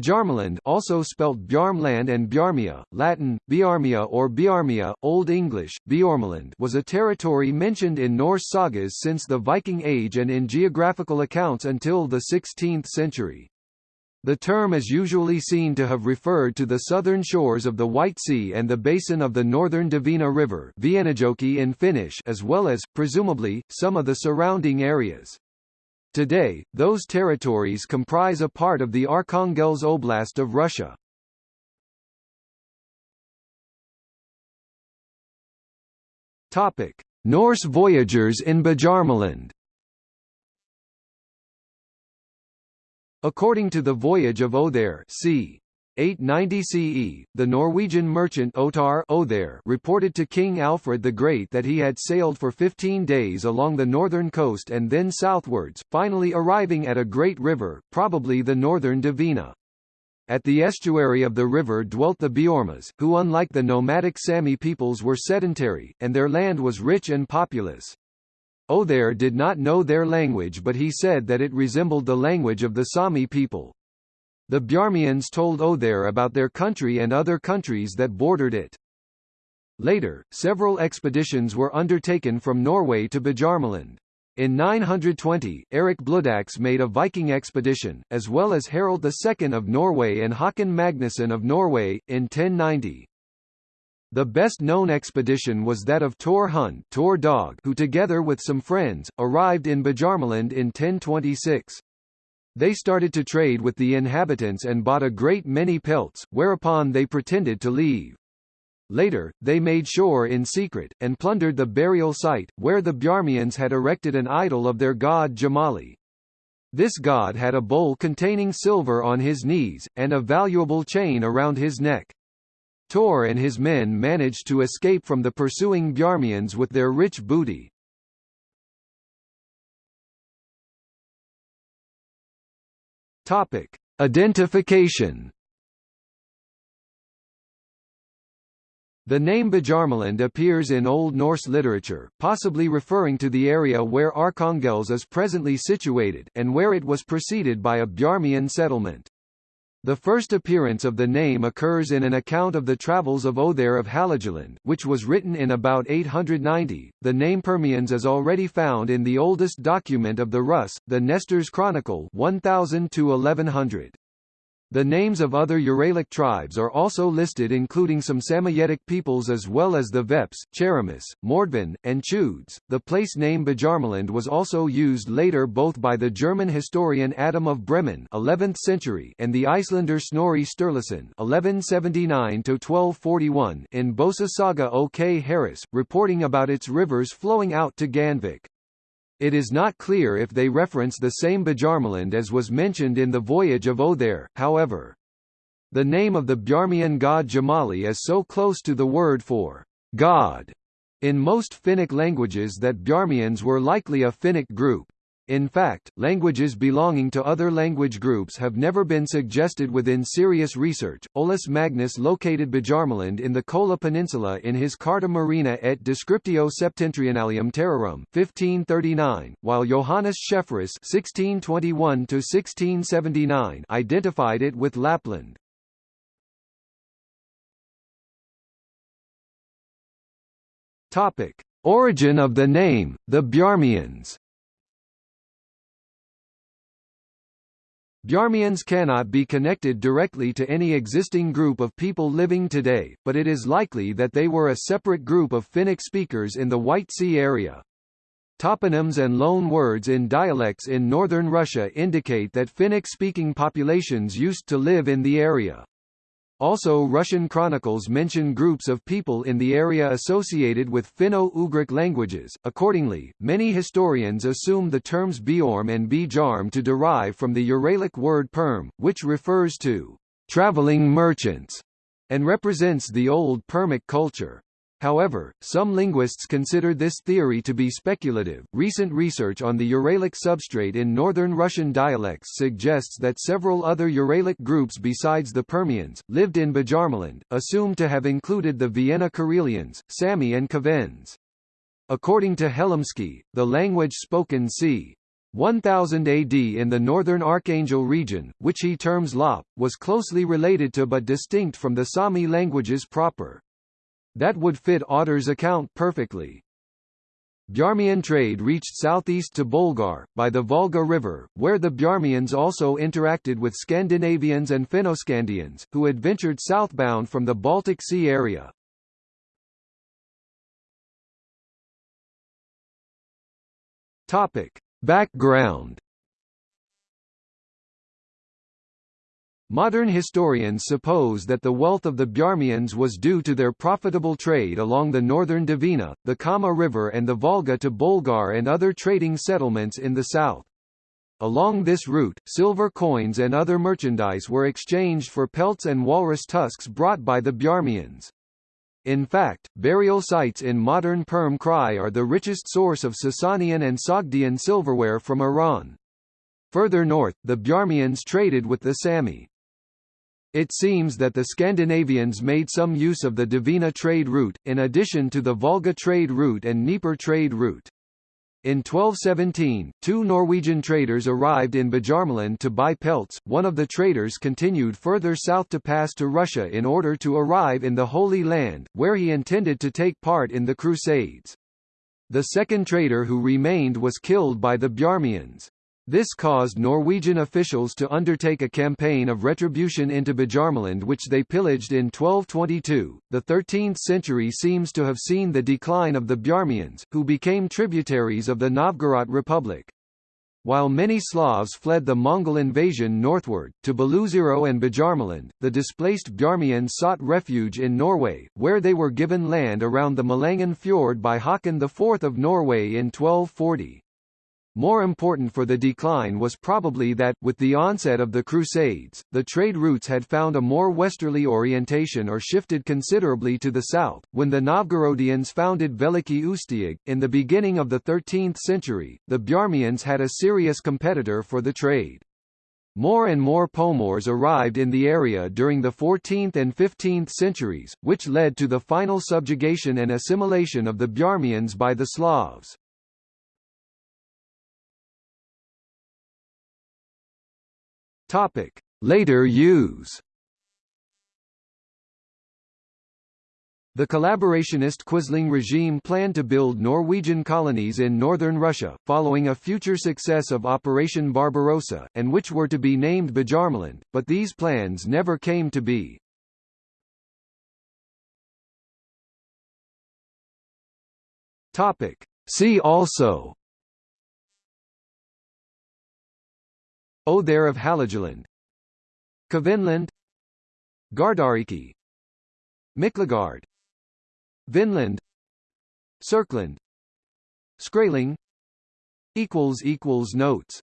Bjarmaland also spelt Bjarmland and Bjarmia, Latin, Biarmia or Biarmia, Old English, Bjormeland was a territory mentioned in Norse sagas since the Viking Age and in geographical accounts until the 16th century. The term is usually seen to have referred to the southern shores of the White Sea and the basin of the northern Dvina River in Finnish as well as, presumably, some of the surrounding areas. Today, those territories comprise a part of the Arkhangelsk Oblast of Russia. Topic: Norse voyagers in Bjarmaland. According to the Voyage of Othere, c. 890 CE, the Norwegian merchant Otar Othere reported to King Alfred the Great that he had sailed for 15 days along the northern coast and then southwards, finally arriving at a great river, probably the northern Dvina. At the estuary of the river dwelt the Beormas, who unlike the nomadic Sami peoples were sedentary, and their land was rich and populous. Othere did not know their language but he said that it resembled the language of the Sami people. The Bjarmians told Othere about their country and other countries that bordered it. Later, several expeditions were undertaken from Norway to Bjarmaland. In 920, Eric Bloodaxe made a Viking expedition, as well as Harald II of Norway and Håkon Magnusson of Norway, in 1090. The best-known expedition was that of Tor Hund Tor Dog who together with some friends, arrived in Bjarmaland in 1026. They started to trade with the inhabitants and bought a great many pelts, whereupon they pretended to leave. Later, they made shore in secret, and plundered the burial site, where the Bjarmians had erected an idol of their god Jamali. This god had a bowl containing silver on his knees, and a valuable chain around his neck. Tor and his men managed to escape from the pursuing Bjarmians with their rich booty. Topic: Identification. The name Bjarmaland appears in Old Norse literature, possibly referring to the area where Arkhangelsk is presently situated, and where it was preceded by a Bjarmian settlement. The first appearance of the name occurs in an account of the travels of Othere of Hålogaland, which was written in about 890. The name Permians is already found in the oldest document of the Rus, the Nestor's Chronicle 1000 to 1100. The names of other Uralic tribes are also listed including some Samoyedic peoples as well as the Veps, Cheremis, Mordvin, and Chudes. The place name Bjarmaland was also used later both by the German historian Adam of Bremen 11th century and the Icelander Snorri Sturluson 1179-1241 in Bosa Saga O. K. Harris, reporting about its rivers flowing out to Gandvik. It is not clear if they reference the same Bjarmaland as was mentioned in the Voyage of Othere, however. The name of the Bjarmian god Jamali is so close to the word for God in most Finnic languages that Bjarmians were likely a Finnic group. In fact, languages belonging to other language groups have never been suggested within serious research. Olaus Magnus located Bjarmaland in the Kola Peninsula in his Carta Marina et Descriptio Septentrionalium Terrarum 1539, while Johannes Schaefferus (1621–1679) identified it with Lapland. Topic: Origin of the name, the Bjarmians. Bjarmians cannot be connected directly to any existing group of people living today, but it is likely that they were a separate group of Finnic speakers in the White Sea area. Toponyms and loan words in dialects in northern Russia indicate that Finnic-speaking populations used to live in the area. Also Russian chronicles mention groups of people in the area associated with Finno-Ugric languages. Accordingly, many historians assume the terms Bjorm and Bjarm to derive from the Uralic word perm, which refers to traveling merchants and represents the old Permic culture. However, some linguists consider this theory to be speculative. Recent research on the Uralic substrate in northern Russian dialects suggests that several other Uralic groups besides the Permians, lived in Bjarmaland, assumed to have included the Viena Karelians, Sami and Kvens. According to Helimski, the language spoken c. 1000 AD in the northern Archangel region, which he terms Lop, was closely related to but distinct from the Sami languages proper. That would fit Otter's account perfectly. Bjarmian trade reached southeast to Bolgar, by the Volga River, where the Bjarmians also interacted with Scandinavians and Finnoscandians, who adventured southbound from the Baltic Sea area. Topic. Background Modern historians suppose that the wealth of the Bjarmians was due to their profitable trade along the northern Dvina, the Kama River and the Volga to Bolgar and other trading settlements in the south. Along this route, silver coins and other merchandise were exchanged for pelts and walrus tusks brought by the Bjarmians. In fact, burial sites in modern Perm Krai are the richest source of Sasanian and Sogdian silverware from Iran. Further north, the Bjarmians traded with the Sami. It seems that the Scandinavians made some use of the Dvina trade route, in addition to the Volga trade route and Dnieper trade route. In 1217, two Norwegian traders arrived in Bjarmaland to buy pelts. One of the traders continued further south to pass to Russia in order to arrive in the Holy Land, where he intended to take part in the Crusades. The second trader who remained was killed by the Bjarmians. This caused Norwegian officials to undertake a campaign of retribution into Bjarmaland which they pillaged in 1222. The 13th century seems to have seen the decline of the Bjarmians, who became tributaries of the Novgorod Republic. While many Slavs fled the Mongol invasion northward, to Beloozero and Bjarmaland, the displaced Bjarmians sought refuge in Norway, where they were given land around the Malangen Fjord by Haakon IV of Norway in 1240. More important for the decline was probably that, with the onset of the Crusades, the trade routes had found a more westerly orientation or shifted considerably to the south. When the Novgorodians founded Veliki Ustyug, in the beginning of the 13th century, the Bjarmians had a serious competitor for the trade. More and more Pomors arrived in the area during the 14th and 15th centuries, which led to the final subjugation and assimilation of the Bjarmians by the Slavs. Topic: Later use. The collaborationist Quisling regime planned to build Norwegian colonies in northern Russia, following a future success of Operation Barbarossa, and which were to be named Bjarmaland, but these plans never came to be. Topic. See also Othere of Hålogaland Kvenland Gardariki. Miklagard. Vinland. Serkland Skraeling Notes